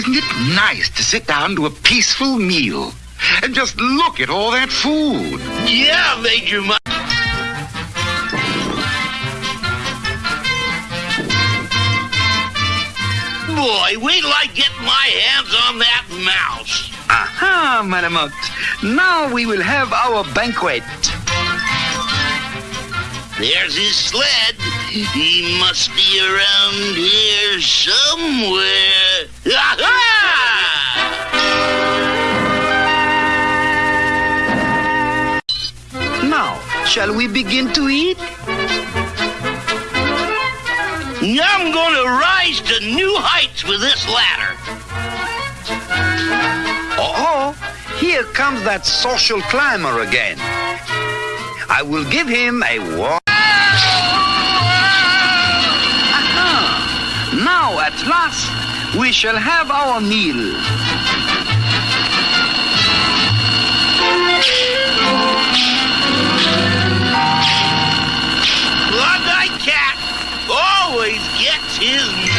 Isn't it nice to sit down to a peaceful meal and just look at all that food? Yeah, Major Mike. Boy, wait till I get my hands on that mouse. Aha, Malamute. Now we will have our banquet. There's his sled. He must be around here shall we begin to eat? I'm going to rise to new heights with this ladder. Oh, here comes that social climber again. I will give him a warm... Aha! Uh-huh. Now, at last, we shall have our meal. Gets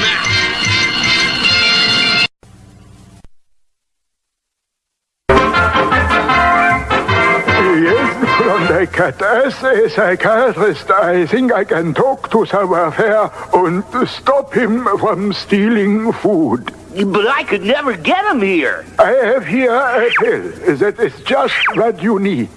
Yes, Klondike Kat. As a psychiatrist, I think I can talk to Savoir-Faire and stop him from stealing food. But I could never get him here. I have here a pill that is just what you need.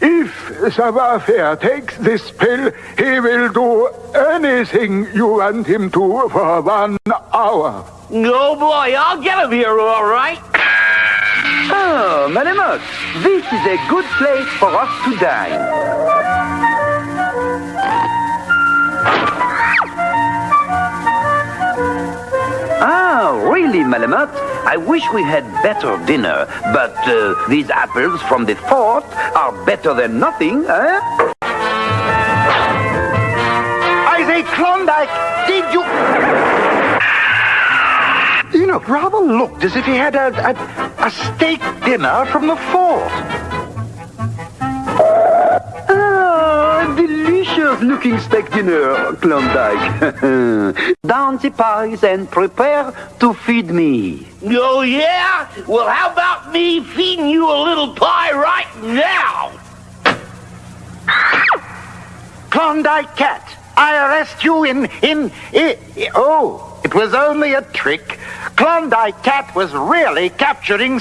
If Savoir-Faire takes this pill, he will do anything you want him to for one hour. No, boy, I'll get him here, all right. Oh, Malamute, this is a good place for us to dine. Ah, really, Malamute? I wish we had better dinner, but uh, these apples from the fort are better than nothing, eh? I say, Klondike, did you... You rather looked as if he had a, a, a steak dinner from the fort. Ah, delicious looking steak dinner, Klondike. Down the pies and prepare to feed me. Oh, yeah? Well, how about me feeding you a little pie right now? Klondike Kat, I arrest you in, in, i i- oh, it was only a trick. Klondike Kat was really capturing